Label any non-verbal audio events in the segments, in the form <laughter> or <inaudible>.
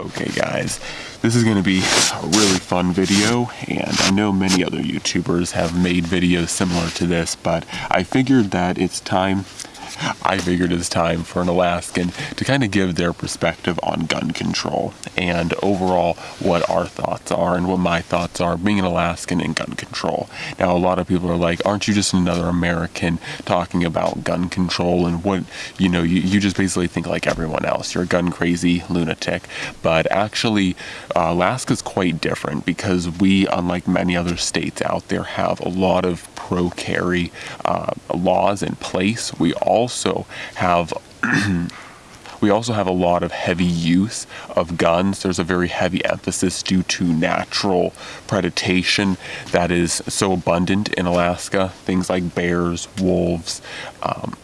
Okay guys, this is going to be a really fun video and I know many other YouTubers have made videos similar to this but I figured that it's time I figured it's time for an Alaskan to kind of give their perspective on gun control and overall what our thoughts are and what my thoughts are being an Alaskan and gun control. Now, a lot of people are like, aren't you just another American talking about gun control and what, you know, you, you just basically think like everyone else. You're a gun crazy lunatic. But actually, uh, Alaska's quite different because we, unlike many other states out there, have a lot of pro carry uh, laws in place. We also have <clears throat> We also have a lot of heavy use of guns. There's a very heavy emphasis due to natural predation that is so abundant in Alaska. Things like bears, wolves, um,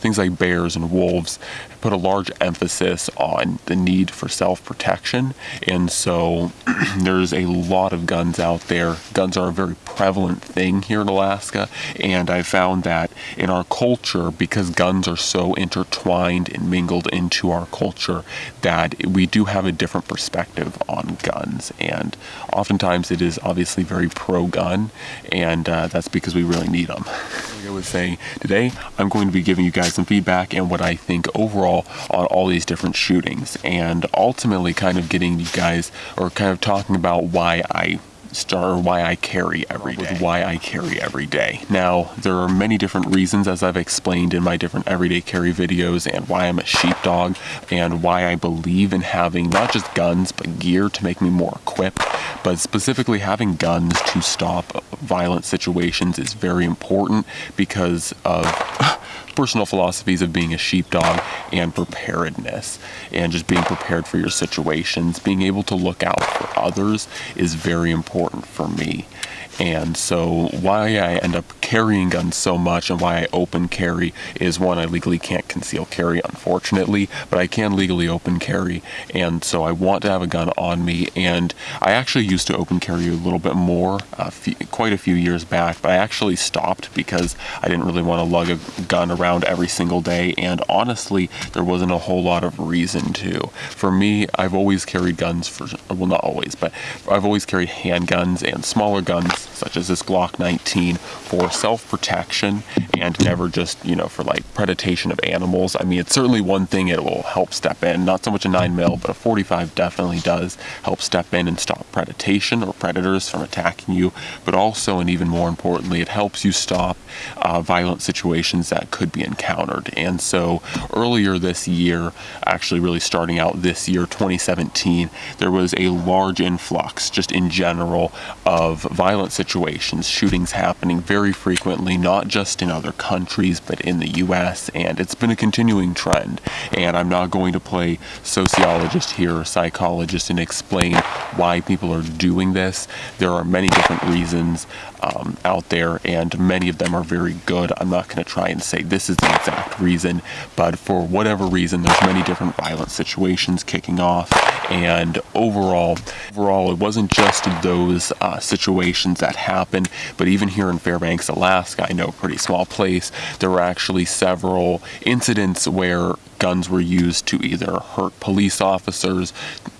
things like bears and wolves put a large emphasis on the need for self-protection. And so <clears throat> there's a lot of guns out there. Guns are a very prevalent thing here in Alaska. And I found that in our culture because guns are so intertwined and mingled into our culture that we do have a different perspective on guns. And oftentimes it is obviously very pro-gun. And uh, that's because we really need them. <laughs> I was saying today I'm going to be giving you guys some feedback and what I think overall on all these different shootings and ultimately kind of getting you guys or kind of talking about why I start why I carry every day. Why I carry every day. Now, there are many different reasons as I've explained in my different everyday carry videos and why I'm a sheepdog and why I believe in having not just guns but gear to make me more equipped but specifically having guns to stop violent situations is very important because of personal philosophies of being a sheepdog and preparedness and just being prepared for your situations. Being able to look out for others is very important for me. And so why I end up carrying guns so much and why I open carry is one, I legally can't conceal carry, unfortunately, but I can legally open carry. And so I want to have a gun on me. And I actually used to open carry a little bit more, uh, quite a few years back, but I actually stopped because I didn't really want to lug a gun around every single day. And honestly, there wasn't a whole lot of reason to. For me, I've always carried guns for, well, not always, but I've always carried handguns and smaller guns such as this Glock 19 for self-protection and never just, you know, for like predation of animals. I mean, it's certainly one thing it will help step in, not so much a 9 mil, but a 45 definitely does help step in and stop predation or predators from attacking you, but also, and even more importantly, it helps you stop uh, violent situations that could be encountered. And so earlier this year, actually really starting out this year, 2017, there was a large influx just in general of violent situations, shootings happening very frequently, not just in other countries, but in the US, and it's been a continuing trend. And I'm not going to play sociologist here or psychologist and explain why people are doing this. There are many different reasons um, out there, and many of them are very good. I'm not going to try and say this is the exact reason, but for whatever reason, there's many different violent situations kicking off, and overall, overall, it wasn't just those uh, situations that happened, but even here in Fairbanks, Alaska, I know a pretty small place, there were actually several incidents where guns were used to either hurt police officers,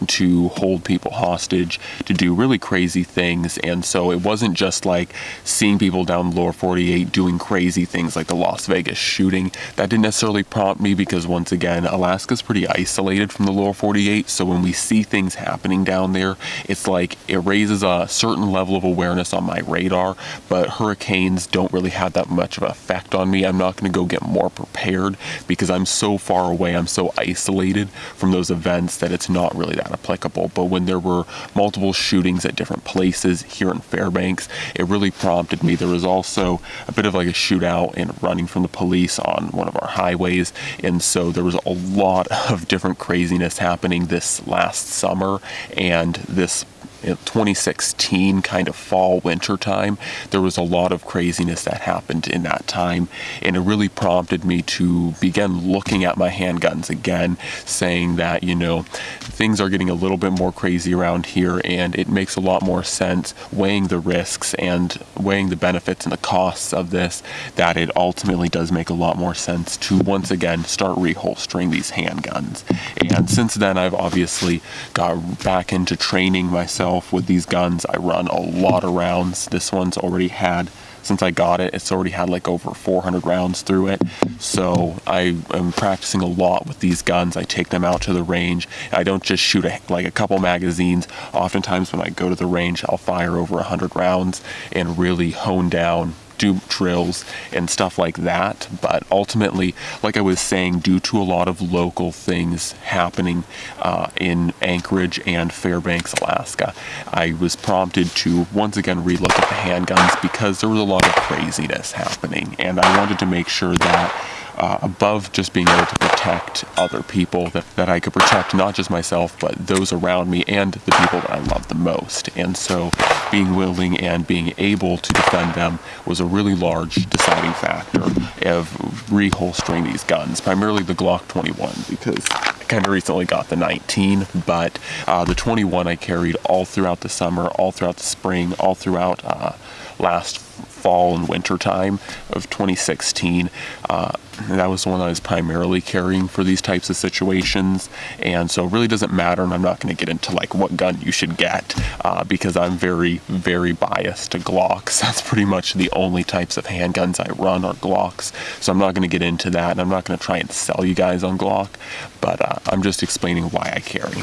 to hold people hostage, to do really crazy things. And so it wasn't just like seeing people down lower 48 doing crazy things like the Las Vegas shooting. That didn't necessarily prompt me because once again, Alaska's pretty isolated from the lower 48. So when we see things happening down there, it's like it raises a certain level of awareness on my radar, but hurricanes don't really have that much of an effect on me. I'm not going to go get more prepared because I'm so far away, I'm so isolated from those events that it's not really that applicable. But when there were multiple shootings at different places here in Fairbanks, it really prompted me. There was also a bit of like a shootout and running from the police on one of our highways. And so there was a lot <laughs> of different craziness happening this last summer and this in 2016 kind of fall winter time there was a lot of craziness that happened in that time. And it really prompted me to begin looking at my handguns again saying that you know things are getting a little bit more crazy around here and it makes a lot more sense weighing the risks and weighing the benefits and the costs of this that it ultimately does make a lot more sense to once again start reholstering these handguns. And since then I've obviously got back into training myself with these guns. I run a lot of rounds. This one's already had since I got it, it's already had like over 400 rounds through it. So I am practicing a lot with these guns. I take them out to the range. I don't just shoot a, like a couple magazines. Oftentimes when I go to the range, I'll fire over 100 rounds and really hone down do drills and stuff like that. But ultimately, like I was saying, due to a lot of local things happening uh, in Anchorage and Fairbanks, Alaska, I was prompted to once again relook at the handguns because there was a lot of craziness happening. And I wanted to make sure that uh, above just being able to protect other people, that, that I could protect not just myself, but those around me and the people that I love the most. And so being willing and being able to defend them was a really large deciding factor of reholstering these guns, primarily the Glock 21, because I kind of recently got the 19, but uh, the 21 I carried all throughout the summer, all throughout the spring, all throughout uh, last fall and winter time of 2016. Uh, that was the one I was primarily carrying for these types of situations. And so it really doesn't matter. And I'm not going to get into like what gun you should get uh, because I'm very, very biased to Glocks. <laughs> That's pretty much the only types of handguns I run are Glocks. So I'm not going to get into that. And I'm not going to try and sell you guys on Glock, but uh, I'm just explaining why I carry.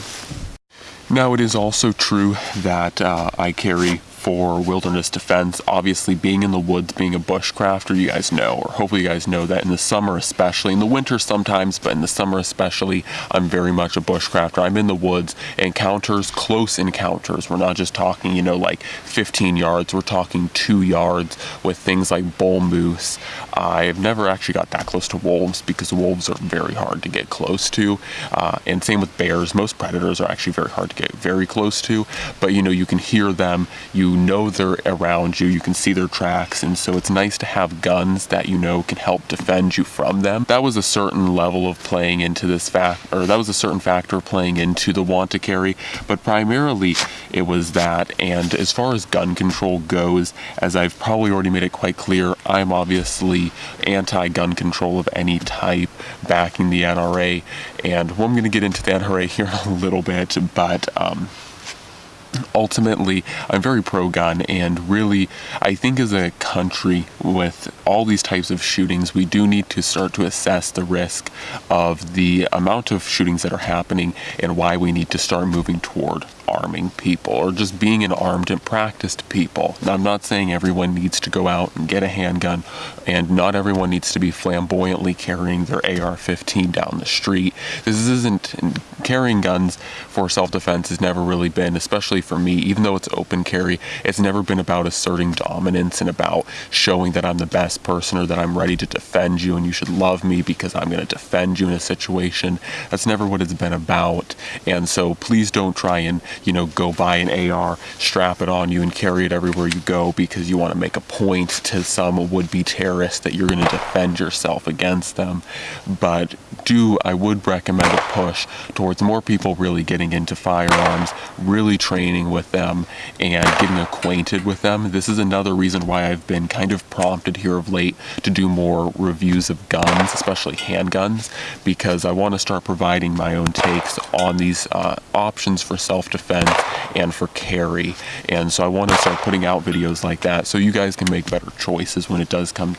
Now, it is also true that uh, I carry for wilderness defense. Obviously, being in the woods, being a bushcrafter, you guys know, or hopefully you guys know that in the summer especially, in the winter sometimes, but in the summer especially, I'm very much a bushcrafter. I'm in the woods, encounters, close encounters. We're not just talking, you know, like 15 yards, we're talking two yards with things like bull moose. I've never actually got that close to wolves because wolves are very hard to get close to. Uh, and same with bears. Most predators are actually very hard to get very close to, but you know, you can hear them, you know they're around you, you can see their tracks, and so it's nice to have guns that you know can help defend you from them. That was a certain level of playing into this fact, or that was a certain factor playing into the want to carry, but primarily it was that. And as far as gun control goes, as I've probably already made it quite clear, I'm obviously anti gun control of any type, backing the NRA. And well, I'm going to get into the NRA here in a little bit, but um, ultimately I'm very pro gun and really I think as a country with all these types of shootings we do need to start to assess the risk of the amount of shootings that are happening and why we need to start moving toward arming people or just being an armed and practiced people. Now, I'm not saying everyone needs to go out and get a handgun and not everyone needs to be flamboyantly carrying their AR-15 down the street. This isn't carrying guns for self-defense has never really been, especially for me, even though it's open carry, it's never been about asserting dominance and about showing that I'm the best person or that I'm ready to defend you and you should love me because I'm going to defend you in a situation. That's never what it's been about. And so please don't try and you know, go buy an AR, strap it on you, and carry it everywhere you go because you want to make a point to some would-be terrorist that you're going to defend yourself against them. But do I would recommend a push towards more people really getting into firearms, really training with them, and getting acquainted with them. This is another reason why I've been kind of prompted here of late to do more reviews of guns, especially handguns, because I want to start providing my own takes on these uh, options for self-defense defense and for carry. And so I want to start putting out videos like that so you guys can make better choices when it does come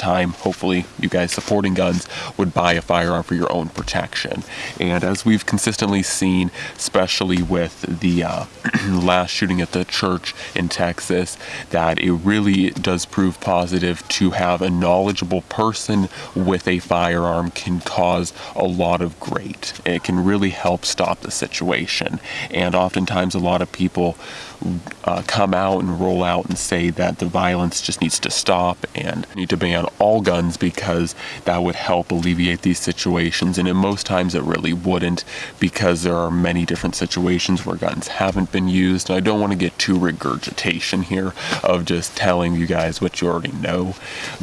time. Hopefully you guys supporting guns would buy a firearm for your own protection. And as we've consistently seen, especially with the uh, <clears throat> last shooting at the church in Texas, that it really does prove positive to have a knowledgeable person with a firearm can cause a lot of great. It can really help stop the situation. And oftentimes a lot of people uh, come out and roll out and say that the violence just needs to stop and need to ban all guns because that would help alleviate these situations. And in most times it really wouldn't because there are many different situations where guns haven't been used. And I don't want to get too regurgitation here of just telling you guys what you already know.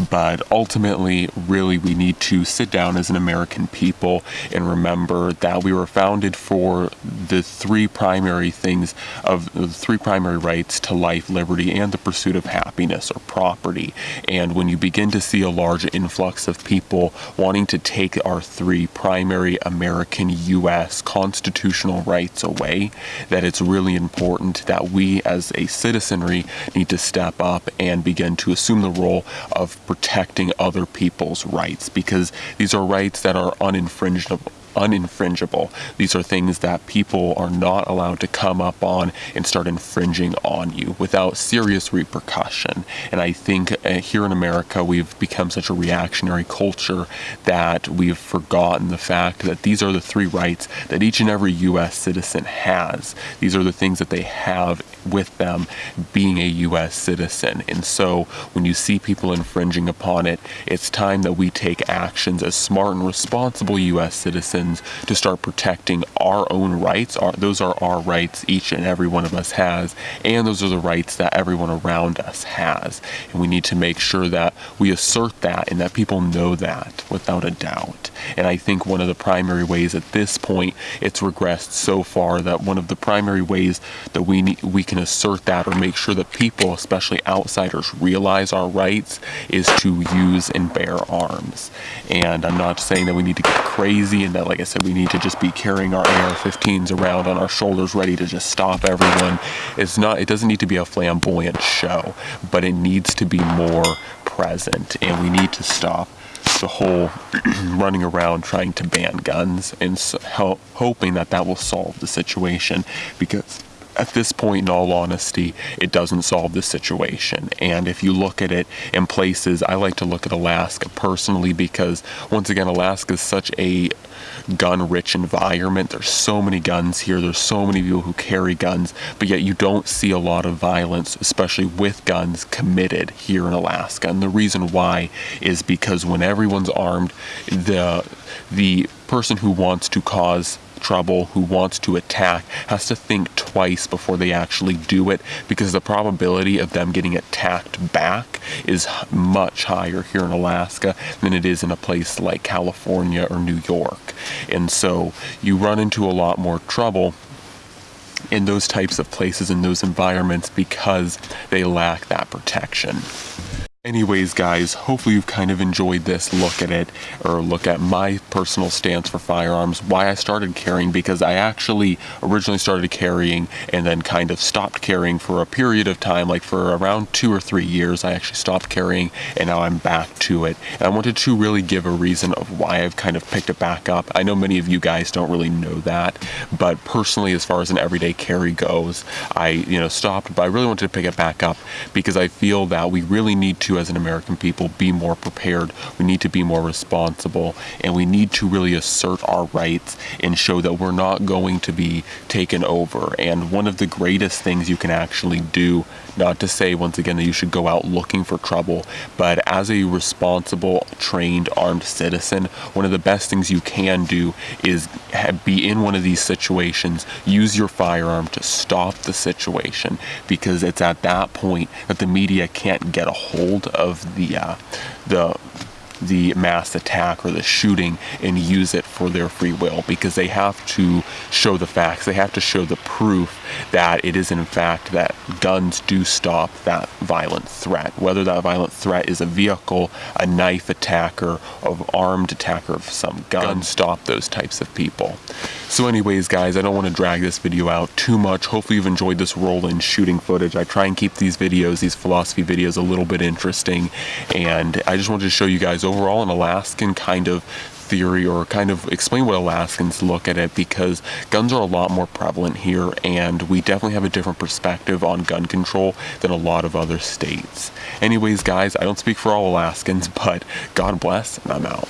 But ultimately, really, we need to sit down as an American people and remember that we were founded for the three primary things of the three primary rights to life, liberty, and the pursuit of happiness or property. And when you begin to see a large influx of people wanting to take our three primary American U.S. constitutional rights away, that it's really important that we as a citizenry need to step up and begin to assume the role of protecting other people's rights because these are rights that are uninfringible uninfringible. These are things that people are not allowed to come up on and start infringing on you without serious repercussion. And I think uh, here in America, we've become such a reactionary culture that we've forgotten the fact that these are the three rights that each and every U.S. citizen has. These are the things that they have with them being a U.S. citizen. And so when you see people infringing upon it, it's time that we take actions as smart and responsible U.S. citizens to start protecting our own rights. Our, those are our rights each and every one of us has, and those are the rights that everyone around us has. And we need to make sure that we assert that and that people know that without a doubt. And I think one of the primary ways at this point it's regressed so far that one of the primary ways that we we can assert that or make sure that people, especially outsiders, realize our rights is to use and bear arms. And I'm not saying that we need to get crazy and that like I said, we need to just be carrying our AR-15s around on our shoulders ready to just stop everyone. It's not, it doesn't need to be a flamboyant show, but it needs to be more present and we need to stop the whole <clears throat> running around trying to ban guns and so, hoping that that will solve the situation because at this point, in all honesty, it doesn't solve the situation. And if you look at it in places, I like to look at Alaska personally because, once again, Alaska is such a gun rich environment. There's so many guns here. There's so many people who carry guns, but yet you don't see a lot of violence, especially with guns, committed here in Alaska. And the reason why is because when everyone's armed, the the person who wants to cause trouble, who wants to attack, has to think twice before they actually do it because the probability of them getting attacked back is much higher here in Alaska than it is in a place like California or New York. And so you run into a lot more trouble in those types of places in those environments because they lack that protection. Anyways, guys, hopefully you've kind of enjoyed this look at it, or look at my personal stance for firearms, why I started carrying, because I actually originally started carrying and then kind of stopped carrying for a period of time, like for around two or three years, I actually stopped carrying, and now I'm back to it. And I wanted to really give a reason of why I've kind of picked it back up. I know many of you guys don't really know that, but personally, as far as an everyday carry goes, I, you know, stopped, but I really wanted to pick it back up because I feel that we really need to as an American people be more prepared. We need to be more responsible and we need to really assert our rights and show that we're not going to be taken over. And one of the greatest things you can actually do, not to say once again that you should go out looking for trouble, but as a responsible, trained, armed citizen, one of the best things you can do is be in one of these situations, use your firearm to stop the situation because it's at that point that the media can't get a hold of the uh, the the mass attack or the shooting and use it for their free will because they have to show the facts. They have to show the proof that it is in fact that guns do stop that violent threat. Whether that violent threat is a vehicle, a knife attacker, of armed attacker of some gun, guns stop those types of people. So anyways guys, I don't want to drag this video out too much. Hopefully you've enjoyed this roll-in shooting footage. I try and keep these videos, these philosophy videos a little bit interesting and I just wanted to show you guys overall an Alaskan kind of theory or kind of explain what Alaskans look at it because guns are a lot more prevalent here and we definitely have a different perspective on gun control than a lot of other states. Anyways guys, I don't speak for all Alaskans, <laughs> but God bless and I'm out.